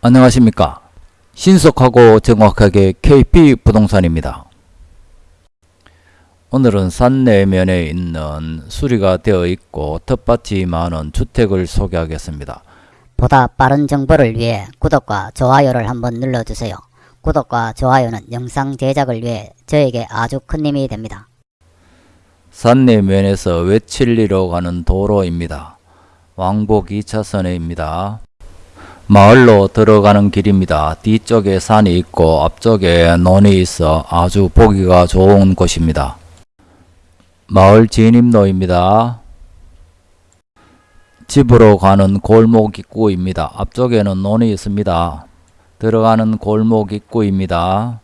안녕하십니까? 신속하고 정확하게 KP 부동산입니다. 오늘은 산 내면에 있는 수리가 되어 있고 텃밭이 많은 주택을 소개하겠습니다. 보다 빠른 정보를 위해 구독과 좋아요를 한번 눌러주세요. 구독과 좋아요는 영상 제작을 위해 저에게 아주 큰 힘이 됩니다. 산 내면에서 외칠리로 가는 도로입니다. 왕복 2차선입니다 마을로 들어가는 길입니다 뒤쪽에 산이 있고 앞쪽에 논이 있어 아주 보기가 좋은 곳입니다 마을 진입로입니다 집으로 가는 골목 입구입니다. 앞쪽에는 논이 있습니다. 들어가는 골목 입구입니다.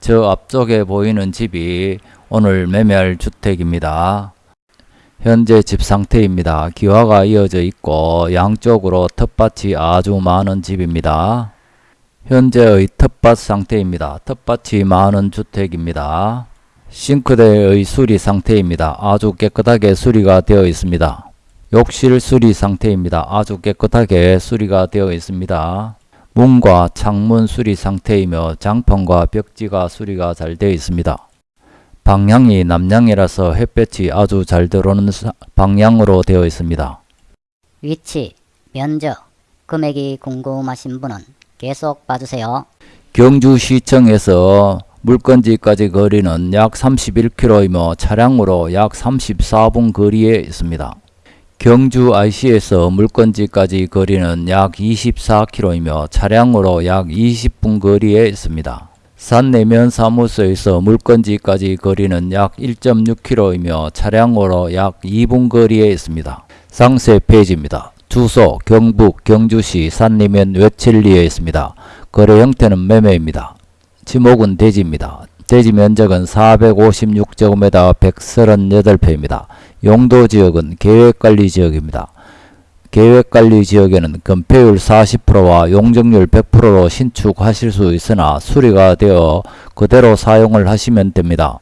저 앞쪽에 보이는 집이 오늘 매매할 주택입니다. 현재 집 상태입니다. 기와가 이어져 있고 양쪽으로 텃밭이 아주 많은 집입니다. 현재의 텃밭 상태입니다. 텃밭이 많은 주택입니다. 싱크대의 수리 상태입니다. 아주 깨끗하게 수리가 되어 있습니다. 욕실 수리 상태입니다. 아주 깨끗하게 수리가 되어 있습니다. 문과 창문 수리 상태이며 장판과 벽지가 수리가 잘 되어 있습니다. 방향이 남향이라서 햇볕이 아주 잘 들어오는 방향으로 되어 있습니다. 위치, 면적, 금액이 궁금하신 분은 계속 봐주세요. 경주시청에서 물건지까지 거리는 약 31km이며 차량으로 약 34분 거리에 있습니다. 경주 IC에서 물건지까지 거리는 약 24km이며 차량으로 약 20분 거리에 있습니다. 산 내면 사무소에서 물건지까지 거리는 약 1.6km이며 차량으로 약 2분 거리에 있습니다. 상세 페이지입니다. 주소 경북 경주시 산내면 외칠리에 있습니다. 거래 형태는 매매입니다. 지목은 대지입니다. 대지 면적은 456제곱미터 138평입니다. 용도 지역은 계획관리 지역입니다. 계획관리 지역에는 건폐율 40%와 용적률 100%로 신축하실 수 있으나 수리가 되어 그대로 사용을 하시면 됩니다.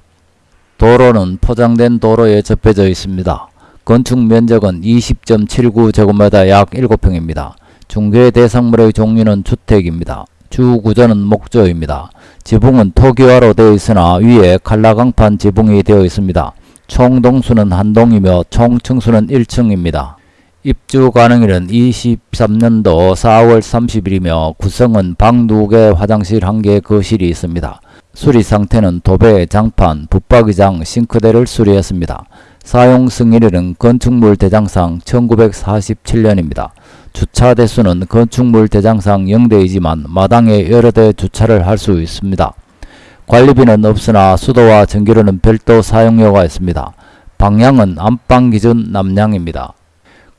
도로는 포장된 도로에 접해져 있습니다. 건축 면적은 20.79제곱미터 약 7평입니다. 중개 대상물의 종류는 주택입니다. 주 구조는 목조입니다. 지붕은 토기화로 되어 있으나 위에 칼라강판 지붕이 되어 있습니다. 총 동수는 한 동이며 총 층수는 1층입니다. 입주 가능일은 23년도 4월 30일이며 구성은 방 2개, 화장실 1개, 거실이 있습니다. 수리 상태는 도배, 장판, 붙박이장, 싱크대를 수리했습니다. 사용 승인일은 건축물 대장상 1947년입니다. 주차 대수는 건축물 대장상 0대이지만 마당에 여러 대 주차를 할 수 있습니다. 관리비는 없으나 수도와 전기료는 별도 사용료가 있습니다. 방향은 안방 기준 남향입니다.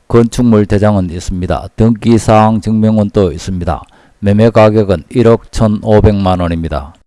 건축물 대장은 있습니다. 등기사항 증명원도 있습니다. 매매 가격은 1억 1,500만원입니다.